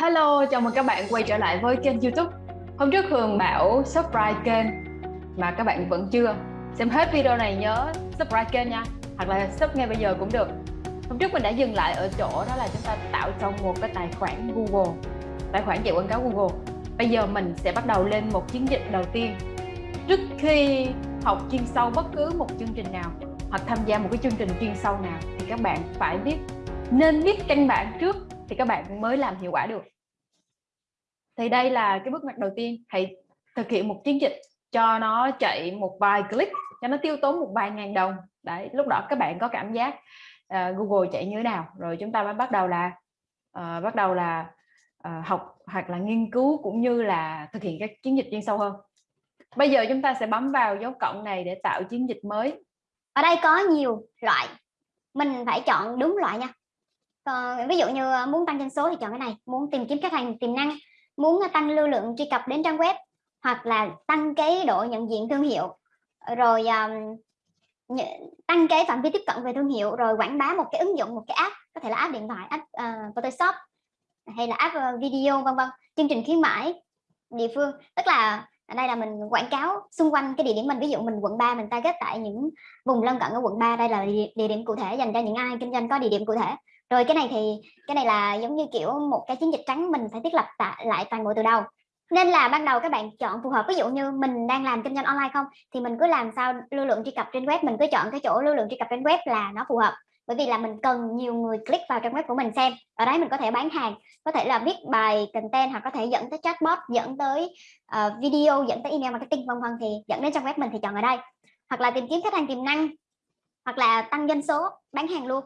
Hello, chào mừng các bạn quay trở lại với kênh youtube. Hôm trước Hường bảo subscribe kênh mà các bạn vẫn chưa. Xem hết video này nhớ subscribe kênh nha Hoặc là sub ngay bây giờ cũng được. Hôm trước mình đã dừng lại ở chỗ đó là chúng ta tạo trong một cái tài khoản Google Tài khoản chạy quảng cáo Google. Bây giờ mình sẽ bắt đầu lên một chiến dịch đầu tiên. Trước khi học chuyên sâu bất cứ một chương trình nào hoặc tham gia một cái chương trình chuyên sâu nào thì các bạn phải biết nên biết căn bản trước thì các bạn mới làm hiệu quả được. Thì đây là cái bước mặt đầu tiên. Hãy thực hiện một chiến dịch cho nó chạy một vài click cho nó tiêu tốn một vài ngàn đồng. Đấy lúc đó các bạn có cảm giác uh, Google chạy như thế nào. Rồi chúng ta mới bắt đầu là uh, bắt đầu là uh, học hoặc là nghiên cứu cũng như là thực hiện các chiến dịch chuyên sâu hơn. Bây giờ chúng ta sẽ bấm vào dấu cộng này để tạo chiến dịch mới. Ở đây có nhiều loại. Mình phải chọn đúng loại nha còn ví dụ như ờ, muốn tăng doanh số thì chọn cái này muốn tìm kiếm khách hàng tiềm năng muốn ờ, tăng lưu lượng truy cập đến trang web hoặc là tăng cái độ nhận diện thương hiệu. Rồi um, tăng cái phạm vi tiếp cận về thương hiệu rồi quảng bá một cái ứng dụng một cái app có thể là app điện thoại app uh, Photoshop hay là app uh, video vân vân chương trình khuyến mãi địa phương. Tức là ở đây là mình quảng cáo xung quanh cái địa điểm mình ví dụ mình quận 3 mình target tại những vùng lân cận ở quận 3 đây là địa điểm cụ thể dành cho những ai kinh doanh có địa điểm cụ thể rồi cái này thì cái này là giống như kiểu một cái chiến dịch trắng mình phải thiết lập lại toàn bộ từ đầu. Nên là ban đầu các bạn chọn phù hợp ví dụ như mình đang làm kinh doanh online không thì mình cứ làm sao lưu lượng truy cập trên web mình cứ chọn cái chỗ lưu lượng truy cập trên web là nó phù hợp. Bởi vì là mình cần nhiều người click vào trang web của mình xem ở đấy mình có thể bán hàng có thể là viết bài content hoặc có thể dẫn tới chatbot dẫn tới uh, video dẫn tới email marketing vân vân thì dẫn đến trang web mình thì chọn ở đây. Hoặc là tìm kiếm khách hàng tiềm năng hoặc là tăng doanh số bán hàng luôn.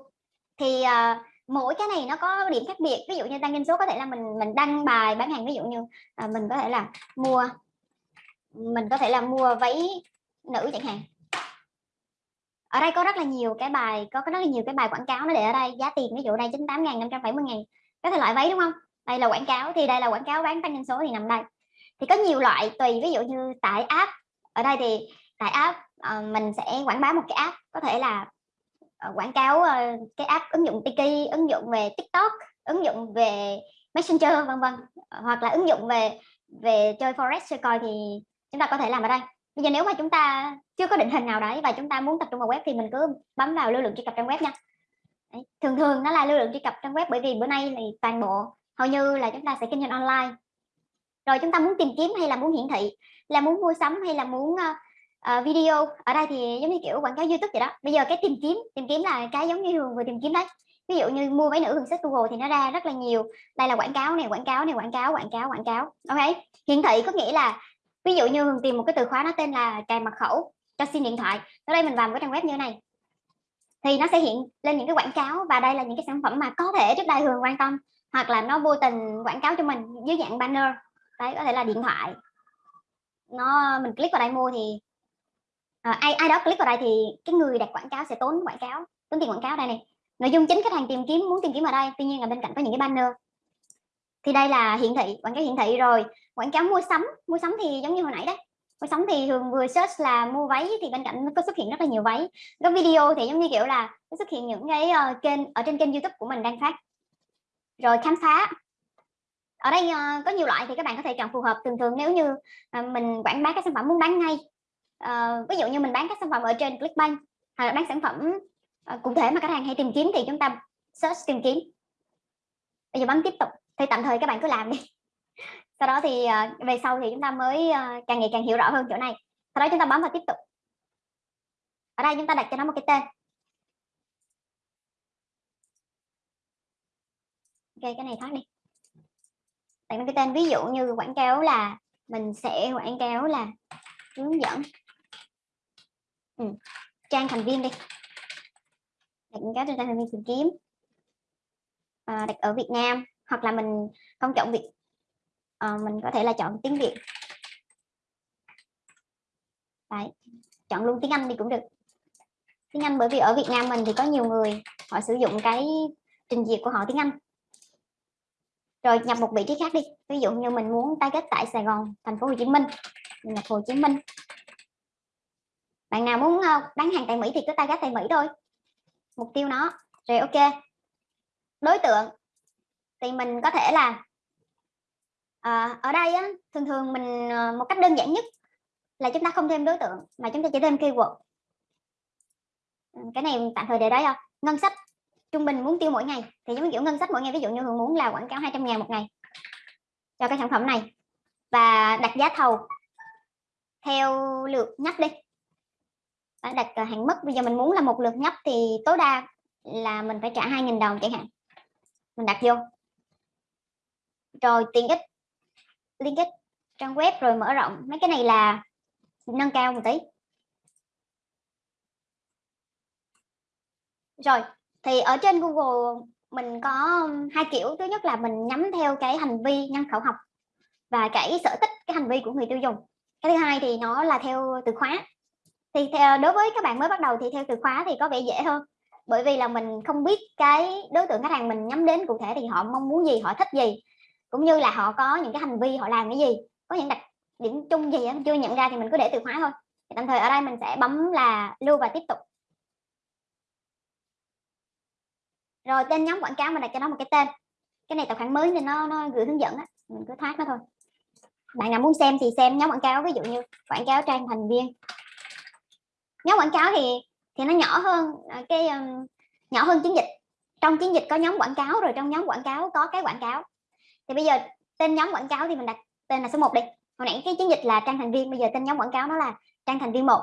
Thì uh, mỗi cái này nó có điểm khác biệt. Ví dụ như tăng doanh số có thể là mình mình đăng bài bán hàng ví dụ như à, mình có thể là mua mình có thể là mua váy nữ chẳng hạn. Ở đây có rất là nhiều cái bài có rất là nhiều cái bài quảng cáo nó để ở đây giá tiền ví dụ đây 98 ngàn 570 ngàn. Có thể loại váy đúng không? Đây là quảng cáo thì đây là quảng cáo bán tăng doanh số thì nằm đây. Thì có nhiều loại tùy ví dụ như tại app ở đây thì tại app uh, mình sẽ quảng bá một cái app có thể là Ờ, quảng cáo ờ, cái app ứng dụng Tiki, ứng dụng về TikTok, ứng dụng về Messenger, vân vân. Ờ, hoặc là ứng dụng về về chơi forex chơi coi thì chúng ta có thể làm ở đây. Bây giờ nếu mà chúng ta chưa có định hình nào đấy và chúng ta muốn tập trung vào web thì mình cứ bấm vào lưu lượng truy cập trang web nha. Đấy. thường thường nó là lưu lượng truy cập trang web bởi vì bữa nay thì toàn bộ hầu như là chúng ta sẽ kinh doanh online. Rồi chúng ta muốn tìm kiếm hay là muốn hiển thị, là muốn mua sắm hay là muốn uh, video ở đây thì giống như kiểu quảng cáo youtube vậy đó. Bây giờ cái tìm kiếm tìm kiếm là cái giống như thường vừa tìm kiếm đấy. Ví dụ như mua váy nữ hưởng search google thì nó ra rất là nhiều. Đây là quảng cáo này quảng cáo này quảng cáo quảng cáo quảng cáo. Ok? Hiển thị có nghĩa là ví dụ như hường tìm một cái từ khóa nó tên là cài mật khẩu cho sim điện thoại. Ở đây mình vào một cái trang web như thế này. Thì nó sẽ hiện lên những cái quảng cáo và đây là những cái sản phẩm mà có thể trước đây hường quan tâm. Hoặc là nó vô tình quảng cáo cho mình dưới dạng banner. Đấy có thể là điện thoại. Nó mình click vào đây mua thì à, ai ai đó click vào đây thì cái người đặt quảng cáo sẽ tốn quảng cáo tốn tiền quảng cáo đây này. Nội dung chính khách hàng tìm kiếm muốn tìm kiếm ở đây tuy nhiên là bên cạnh có những cái banner. Thì đây là hiển thị quảng cáo hiển thị rồi. Quảng cáo mua sắm mua sắm thì giống như hồi nãy đấy mua sắm thì thường vừa search là mua váy thì bên cạnh nó có xuất hiện rất là nhiều váy. Có video thì giống như kiểu là nó xuất hiện những cái uh, kênh ở trên kênh youtube của mình đang phát. Rồi khám phá. Ở đây uh, có nhiều loại thì các bạn có thể chọn phù hợp. Thường thường nếu như uh, mình quảng bá các sản phẩm muốn bán ngay uh, ví dụ như mình bán các sản phẩm ở trên Clickbank hoặc là bán sản phẩm uh, cụ thể mà khách hàng hay tìm kiếm thì chúng ta search tìm kiếm. Bây giờ bấm tiếp tục thì tạm thời các bạn cứ làm đi. Sau đó thì uh, về sau thì chúng ta mới uh, càng ngày càng hiểu rõ hơn chỗ này. Sau đó chúng ta bấm vào tiếp tục. Ở đây chúng ta đặt cho nó một cái tên. Ok cái này thoát đi. Đặt một cái tên ví dụ như quảng cáo là mình sẽ quảng cáo là hướng dẫn ừ. trang thành viên đi. Đặt cái trên trang thành viên tìm kiếm. À, đặt ở Việt Nam hoặc là mình không chọn Việt. À, mình có thể là chọn tiếng Việt. Đấy. chọn luôn tiếng Anh đi cũng được. Tiếng Anh bởi vì ở Việt Nam mình thì có nhiều người họ sử dụng cái trình duyệt của họ tiếng Anh. Rồi nhập một vị trí khác đi. Ví dụ như mình muốn target tại Sài Gòn thành phố Hồ Chí Minh. Mình nhập Hồ Chí Minh bạn nào muốn ờ, bán hàng tại Mỹ thì cứ target tại Mỹ thôi. Mục tiêu nó. Rồi ok. Đối tượng thì mình có thể là à, ở đây á, thường thường mình ờ, một cách đơn giản nhất là chúng ta không thêm đối tượng mà chúng ta chỉ thêm keyword. Ừ, cái này tạm thời để đấy không ngân sách trung bình muốn tiêu mỗi ngày thì giống kiểu ngân sách mỗi ngày ví dụ như Hường muốn là quảng cáo 200 ngàn một ngày cho cái sản phẩm này và đặt giá thầu theo lượt nhắc đi đặt hạn mức, bây giờ mình muốn là một lượt nhấp thì tối đa là mình phải trả 2.000 đồng chẳng hạn. Mình đặt vô. Rồi tiện ích, liên kết trang web rồi mở rộng. Mấy cái này là nâng cao một tí. Rồi, thì ở trên Google mình có hai kiểu. Thứ nhất là mình nhắm theo cái hành vi nhân khẩu học và cái sở thích, cái hành vi của người tiêu dùng. Cái thứ hai thì nó là theo từ khóa thì theo, đối với các bạn mới bắt đầu thì theo từ khóa thì có vẻ dễ hơn. Bởi vì là mình không biết cái đối tượng khách hàng mình nhắm đến cụ thể thì họ mong muốn gì họ thích gì cũng như là họ có những cái hành vi họ làm cái gì. Có những đặc điểm chung gì chưa nhận ra thì mình cứ để từ khóa thôi. Thì tạm thời ở đây mình sẽ bấm là lưu và tiếp tục. Rồi tên nhóm quảng cáo mình đặt cho nó một cái tên. Cái này tài khoản mới nên nó nó gửi hướng dẫn á mình cứ thoát nó thôi. Bạn nào muốn xem thì xem nhóm quảng cáo ví dụ như quảng cáo trang thành viên nhóm quảng cáo thì thì nó nhỏ hơn à, cái um, nhỏ hơn chiến dịch. Trong chiến dịch có nhóm quảng cáo rồi trong nhóm quảng cáo có cái quảng cáo. Thì bây giờ tên nhóm quảng cáo thì mình đặt tên là số 1 đi. Hồi nãy cái chiến dịch là trang thành viên bây giờ tên nhóm quảng cáo nó là trang thành viên một.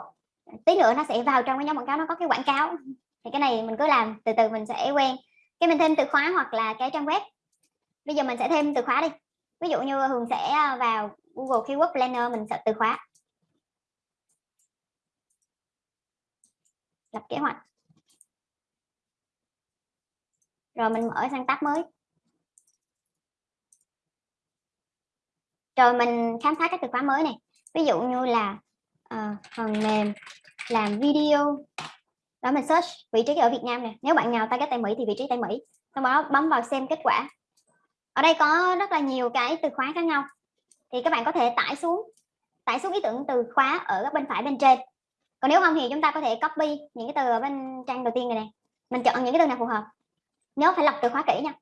Tí nữa nó sẽ vào trong cái nhóm quảng cáo nó có cái quảng cáo. Thì cái này mình cứ làm từ từ mình sẽ quen. Cái mình thêm từ khóa hoặc là cái trang web. Bây giờ mình sẽ thêm từ khóa đi. Ví dụ như hường sẽ à, vào google keyword planner mình sẽ từ khóa. Lập kế hoạch. Rồi mình mở sang tab mới. Rồi mình khám phá các từ khóa mới này. Ví dụ như là uh, phần mềm làm video. Đó mình search vị trí ở Việt Nam nè. Nếu bạn nào target tại Mỹ thì vị trí tại Mỹ. Sau đó bấm vào xem kết quả. Ở đây có rất là nhiều cái từ khóa khác nhau. Thì các bạn có thể tải xuống tải xuống ý tưởng từ khóa ở bên phải bên trên còn nếu không thì chúng ta có thể copy những cái từ ở bên trang đầu tiên này này mình chọn những cái từ nào phù hợp. Nhớ phải lọc từ khóa kỹ nha.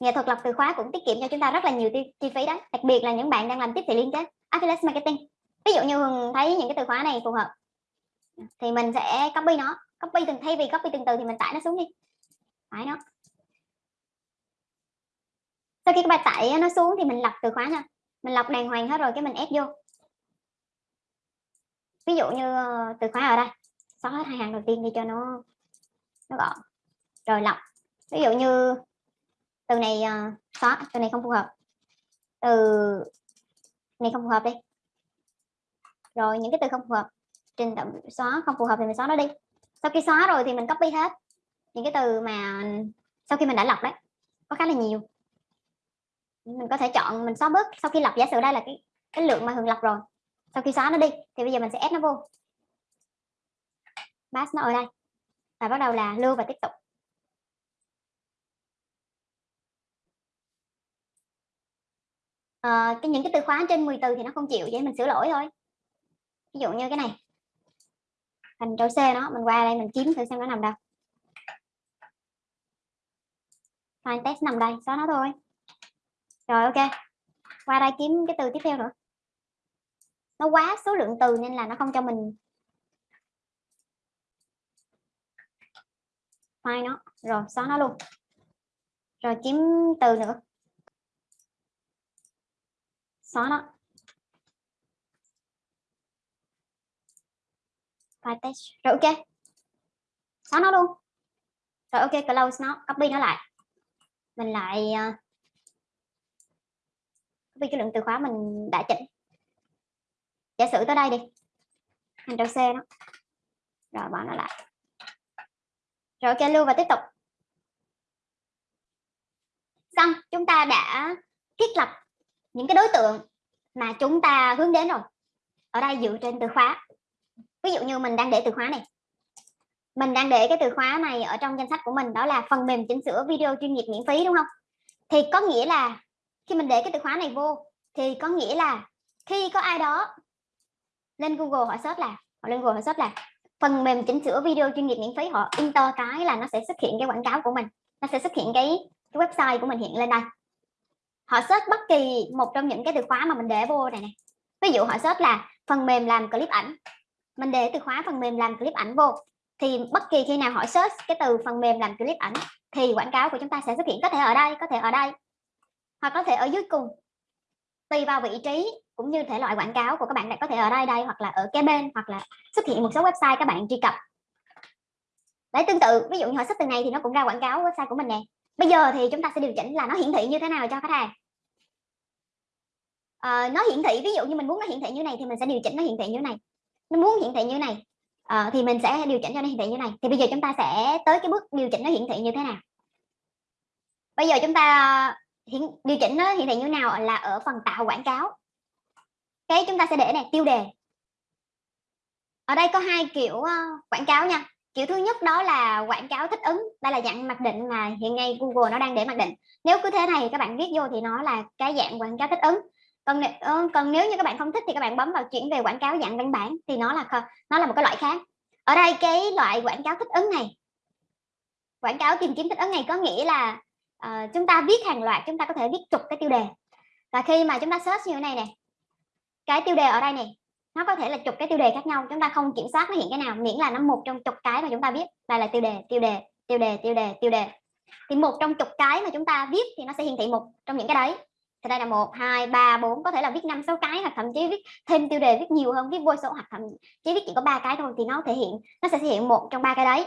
Nghệ thuật lọc từ khóa cũng tiết kiệm cho chúng ta rất là nhiều chi phí đấy đặc biệt là những bạn đang làm tiếp thị liên kết. Affiliate marketing. Ví dụ như thấy những cái từ khóa này phù hợp. Thì mình sẽ copy nó. Copy từng, thay vì copy từng từ thì mình tải nó xuống đi. Tải nó. Sau khi các bạn tải nó xuống thì mình lọc từ khóa nha. Mình lọc đàng hoàng hết rồi cái mình ép vô ví dụ như ờ, từ khóa ở đây xóa hết hai hàng đầu tiên đi cho nó nó gọn rồi lọc. Ví dụ như từ này uh, xóa từ này không phù hợp. Từ này không phù hợp đi. Rồi những cái từ không phù hợp trình tự xóa không phù hợp thì mình xóa nó đi. Sau khi xóa rồi thì mình copy hết những cái từ mà sau khi mình đã lọc đấy. Có khá là nhiều. Mình có thể chọn mình xóa bớt sau khi lọc. Giả sử đây là cái cái lượng mà thường lọc rồi sau khi xóa nó đi thì bây giờ mình sẽ ép nó vô. Pass nó ở đây. Và bắt đầu là lưu và tiếp tục. À, cái những cái từ khóa trên 10 từ thì nó không chịu vậy mình sửa lỗi thôi. Ví dụ như cái này. Thành trâu C nó mình qua đây mình kiếm thử xem nó nằm đâu. File test nằm đây xóa nó thôi. Rồi ok. Qua đây kiếm cái từ tiếp theo nữa nó quá số lượng từ nên là nó không cho mình file nó. Rồi, xóa nó luôn. Rồi, kiếm từ nữa. Xóa nó. File test. Rồi, ok. Xóa nó luôn. Rồi, ok, close nó. Copy nó lại. Mình lại ờ, copy cái lượng từ khóa mình đã chỉnh giả sử tới đây đi. Hành trò C nó rồi, bỏ nó lại. Rồi, ok, lưu và tiếp tục. Xong, chúng ta đã thiết lập những cái đối tượng mà chúng ta hướng đến rồi. Ở đây dựa trên từ khóa. Ví dụ như mình đang để từ khóa này. Mình đang để cái từ khóa này ở trong danh sách của mình, đó là phần mềm chỉnh sửa video chuyên nghiệp miễn phí, đúng không? Thì có nghĩa là khi mình để cái từ khóa này vô, thì có nghĩa là khi có ai đó lên Google họ search là họ lên Google họ search là phần mềm chỉnh sửa video chuyên nghiệp miễn phí họ enter cái là nó sẽ xuất hiện cái quảng cáo của mình. Nó sẽ xuất hiện cái, cái website của mình hiện lên đây. Họ search bất kỳ một trong những cái từ khóa mà mình để vô này này ví dụ họ search là phần mềm làm clip ảnh. Mình để từ khóa phần mềm làm clip ảnh vô thì bất kỳ khi nào họ search cái từ phần mềm làm clip ảnh thì quảng cáo của chúng ta sẽ xuất hiện. Có thể ở đây có thể ở đây. Hoặc có thể ở dưới cùng tùy vào vị trí cũng như thể loại quảng cáo của các bạn có thể ở đây đây hoặc là ở kế bên hoặc là xuất hiện một số website các bạn truy cập. Đấy tương tự ví dụ như họ xuất từ này thì nó cũng ra quảng cáo website của mình nè. Bây giờ thì chúng ta sẽ điều chỉnh là nó hiển thị như thế nào cho khách hàng. À, nó hiển thị ví dụ như mình muốn nó hiển thị như này thì mình sẽ điều chỉnh nó hiển thị như này. Nó muốn hiển thị như này à, thì mình sẽ điều chỉnh cho nó hiển thị như này. Thì bây giờ chúng ta sẽ tới cái bước điều chỉnh nó hiển thị như thế nào. Bây giờ chúng ta hiện, điều chỉnh nó hiện tại như nào là ở phần tạo quảng cáo. Cái chúng ta sẽ để này tiêu đề. Ở đây có hai kiểu uh, quảng cáo nha. Kiểu thứ nhất đó là quảng cáo thích ứng đây là dạng mặc định mà hiện nay Google nó đang để mặc định. Nếu cứ thế này các bạn viết vô thì nó là cái dạng quảng cáo thích ứng. Còn ờ, còn nếu như các bạn không thích thì các bạn bấm vào chuyển về quảng cáo dạng văn bản thì nó là nó là một cái loại khác. Ở đây cái loại quảng cáo thích ứng này quảng cáo tìm kiếm thích ứng này có nghĩa là uh, chúng ta viết hàng loạt chúng ta có thể viết chục cái tiêu đề. Và khi mà chúng ta search như thế này nè cái tiêu đề ở đây này nó có thể là chục cái tiêu đề khác nhau chúng ta không kiểm soát nó hiện cái nào miễn là nó một trong chục cái mà chúng ta viết. Đây là tiêu đề tiêu đề tiêu đề tiêu đề tiêu đề. Thì một trong chục cái mà chúng ta viết thì nó sẽ hiển thị một trong những cái đấy. Thì đây là một hai ba bốn có thể là viết năm sáu cái hoặc thậm chí viết thêm tiêu đề viết nhiều hơn viết vô số hoặc thậm chí viết chỉ có ba cái thôi thì nó thể hiện nó sẽ thể hiện một trong ba cái đấy.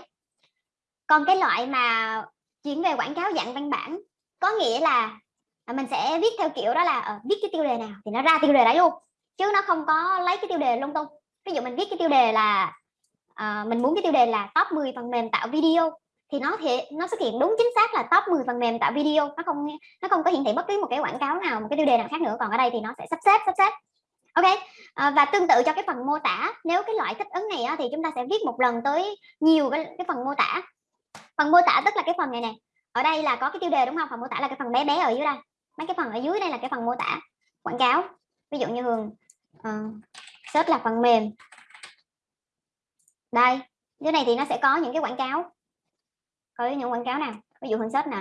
Còn cái loại mà chuyển về quảng cáo dạng văn bản. Có nghĩa là à, mình sẽ viết theo kiểu đó là uh, viết cái tiêu đề nào thì nó ra tiêu đề đấy luôn chứ nó không có lấy cái tiêu đề lung tung. Ví dụ mình viết cái tiêu đề là uh, mình muốn cái tiêu đề là top 10 phần mềm tạo video thì nó thì nó xuất hiện đúng chính xác là top 10 phần mềm tạo video. Nó không nó không có hiển thị bất cứ một cái quảng cáo nào một cái tiêu đề nào khác nữa. Còn ở đây thì nó sẽ sắp xếp sắp xếp. Ok à, và tương tự cho cái phần mô tả. Nếu cái loại thích ứng này á, thì chúng ta sẽ viết một lần tới nhiều cái, cái phần mô tả phần mô tả tức là cái phần này nè. Ở đây là có cái tiêu đề đúng không? Phần mô tả là cái phần bé bé ở dưới đây. Mấy cái phần ở dưới đây là cái phần mô tả quảng cáo. Ví dụ như hường uh, search là phần mềm. Đây dưới này thì nó sẽ có những cái quảng cáo. Có những quảng cáo nào. Ví dụ hường search nè.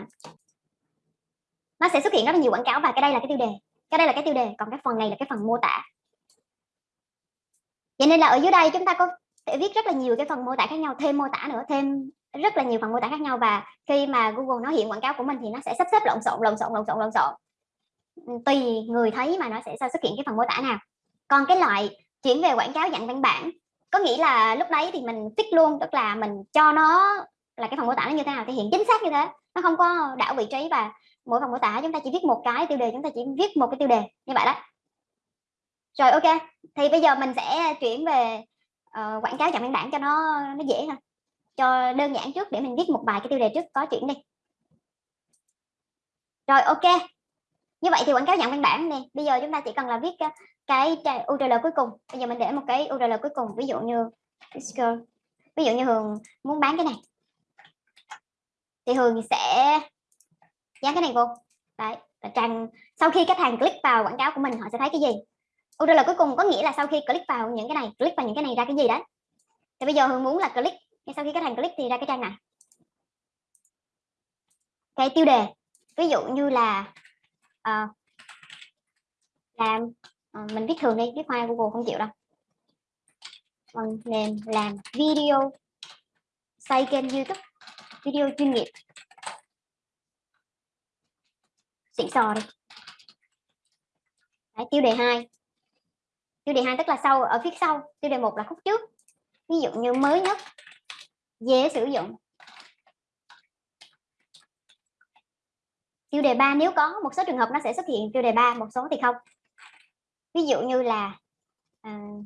Nó sẽ xuất hiện rất là nhiều quảng cáo và cái đây là cái tiêu đề. Cái đây là cái tiêu đề còn cái phần này là cái phần mô tả. Vậy nên là ở dưới đây chúng ta có thể viết rất là nhiều cái phần mô tả khác nhau thêm mô tả nữa thêm rất là nhiều phần mô tả khác nhau và khi mà Google nó hiện quảng cáo của mình thì nó sẽ sắp xếp lộn xộn lộn xộn lộn xộn lộn xộn. Ừ, tùy người thấy mà nó sẽ sao xuất hiện cái phần mô tả nào. Còn cái loại chuyển về quảng cáo dạng văn bản có nghĩa là lúc đấy thì mình fix luôn tức là mình cho nó là cái phần mô tả nó như thế nào thì hiện chính xác như thế. Nó không có đảo vị trí và mỗi phần mô tả chúng ta chỉ viết một cái tiêu đề chúng ta chỉ viết một cái tiêu đề như vậy đó. Rồi ok. Thì bây giờ mình sẽ chuyển về uh, quảng cáo dạng văn bản cho nó nó dễ hơn cho đơn giản trước để mình viết một vài cái tiêu đề trước, có chuyển đi. Rồi, ok. Như vậy thì quảng cáo dạng văn bản này bây giờ chúng ta chỉ cần là viết ờ, cái URL cuối cùng. Bây giờ mình để một cái URL cuối cùng, ví dụ như ví dụ như Hường muốn bán cái này. Thì Hường sẽ dán cái này vô. Đấy trang sau khi khách hàng click vào quảng cáo của mình, họ sẽ thấy cái gì? URL cuối cùng có nghĩa là sau khi click vào những cái này, click vào những cái này ra cái gì đấy. Thì bây giờ Hường muốn là click sau khi khách hàng click thì ra cái trang này. Cái tiêu đề ví dụ như là uh, làm uh, mình viết thường đi viết hoa Google không chịu đâu. Phần nền làm video xây kênh YouTube video chuyên nghiệp. Xịn sò đi. Đấy, tiêu đề 2 tiêu đề 2 tức là sau ở phía sau tiêu đề 1 là khúc trước. Ví dụ như mới nhất dễ sử dụng. Tiêu đề 3 nếu có một số trường hợp nó sẽ xuất hiện tiêu đề 3 một số thì không. Ví dụ như là uh,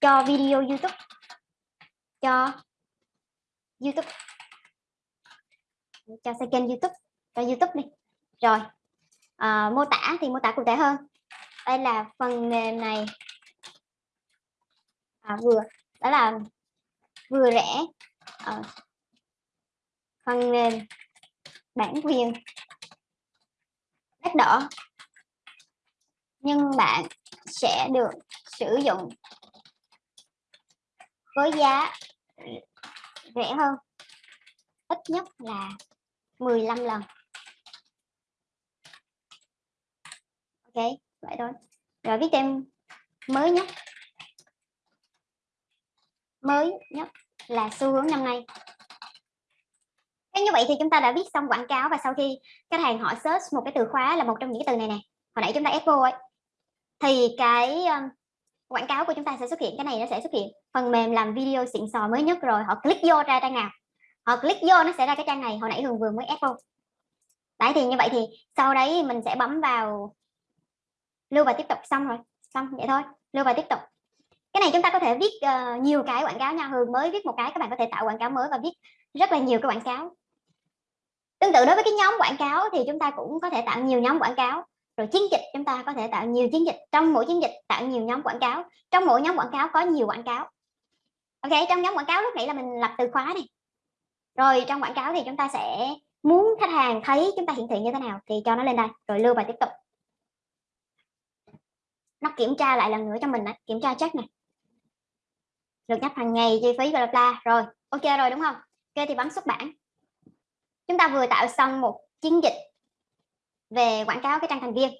cho video YouTube. Cho YouTube. Cho kênh YouTube. Cho YouTube đi. Rồi uh, mô tả thì mô tả cụ thể hơn. Đây là phần mềm này. À, vừa đó là vừa rẻ à, phần nền bản quyền đắt đỏ. Nhưng bạn sẽ được sử dụng với giá rẻ hơn ít nhất là 15 lần. Ok vậy thôi. Rồi viết thêm mới nhất mới nhất là xu hướng năm nay. Thế như vậy thì chúng ta đã viết xong quảng cáo và sau khi khách hàng họ search một cái từ khóa là một trong những cái từ này nè hồi nãy chúng ta ép vô ấy thì cái um, quảng cáo của chúng ta sẽ xuất hiện cái này nó sẽ xuất hiện phần mềm làm video xịn sò mới nhất rồi họ click vô ra trang nào. Họ click vô nó sẽ ra cái trang này hồi nãy hường vừa mới ép vô đấy thì như vậy thì sau đấy mình sẽ bấm vào lưu và tiếp tục xong rồi xong vậy thôi lưu và tiếp tục cái này chúng ta có thể viết uh, nhiều cái quảng cáo nha hường mới viết một cái các bạn có thể tạo quảng cáo mới và viết rất là nhiều cái quảng cáo. Tương tự đối với cái nhóm quảng cáo thì chúng ta cũng có thể tạo nhiều nhóm quảng cáo. Rồi chiến dịch chúng ta có thể tạo nhiều chiến dịch. Trong mỗi chiến dịch tạo nhiều nhóm quảng cáo. Trong mỗi nhóm quảng cáo có nhiều quảng cáo. Ok trong nhóm quảng cáo lúc nãy là mình lập từ khóa này rồi trong quảng cáo thì chúng ta sẽ muốn khách hàng thấy chúng ta hiển thị như thế nào thì cho nó lên đây. Rồi lưu và tiếp tục. Nó kiểm tra lại lần nữa cho mình đấy kiểm tra check này được nhắc hàng ngày chi phí bla bla rồi ok rồi đúng không? Ok thì bấm xuất bản. Chúng ta vừa tạo xong một chiến dịch về quảng cáo cái trang thành viên.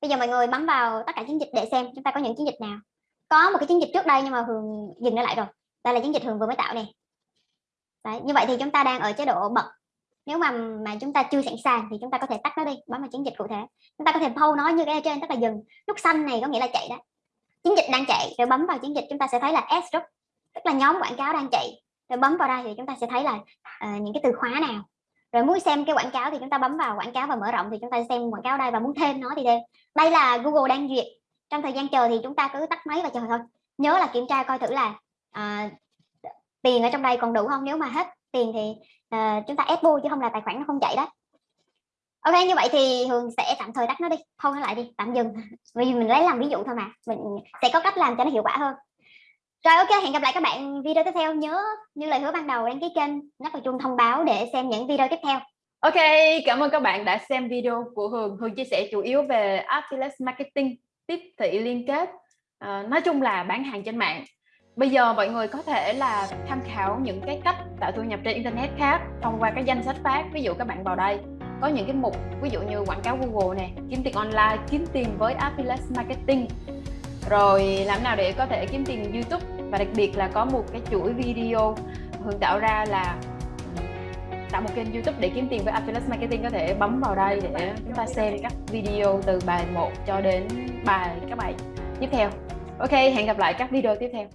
Bây giờ mọi người bấm vào tất cả chiến dịch để xem chúng ta có những chiến dịch nào. Có một cái chiến dịch trước đây nhưng mà hường dừng nó lại rồi. Đây là chiến dịch hường vừa mới tạo này Đấy, như vậy thì chúng ta đang ở chế độ bật. Nếu mà mà chúng ta chưa sẵn sàng thì chúng ta có thể tắt nó đi bấm vào chiến dịch cụ thể. Chúng ta có thể pause nó như cái ở trên tức là dừng. Nút xanh này có nghĩa là chạy đó. Chiến dịch đang chạy rồi bấm vào chiến dịch chúng ta sẽ thấy là S group tức là nhóm quảng cáo đang chạy. Rồi bấm vào đây thì chúng ta sẽ thấy là uh, những cái từ khóa nào. Rồi muốn xem cái quảng cáo thì chúng ta bấm vào quảng cáo và mở rộng thì chúng ta xem quảng cáo đây và muốn thêm nó thì thêm đây là Google đang duyệt. Trong thời gian chờ thì chúng ta cứ tắt máy và chờ thôi. Nhớ là kiểm tra coi thử là uh, tiền ở trong đây còn đủ không? Nếu mà hết tiền thì uh, chúng ta ép vô chứ không là tài khoản nó không chạy đó. Ok như vậy thì hường sẽ tạm thời tắt nó đi. Thôi nó lại đi. Tạm dừng. Vì mình lấy làm ví dụ thôi mà. Mình sẽ có cách làm cho nó hiệu quả hơn rồi ok, hẹn gặp lại các bạn video tiếp theo. Nhớ như lời hứa ban đầu đăng ký kênh, nhắc vào chuông thông báo để xem những video tiếp theo. Ok, cảm ơn các bạn đã xem video của Hường. Hường chia sẻ chủ yếu về Affiliate Marketing, tiếp thị liên kết. À, nói chung là bán hàng trên mạng. Bây giờ mọi người có thể là tham khảo những cái cách tạo thu nhập trên Internet khác thông qua cái danh sách phát. Ví dụ các bạn vào đây có những cái mục ví dụ như quảng cáo Google nè, kiếm tiền online, kiếm tiền với Affiliate Marketing rồi làm nào để có thể kiếm tiền YouTube và đặc biệt là có một cái chuỗi video Hương tạo ra là tạo một kênh YouTube để kiếm tiền với Affiliate Marketing có thể bấm vào đây để chúng ta xem các video từ bài 1 cho đến bài các bài tiếp theo. Ok, hẹn gặp lại các video tiếp theo.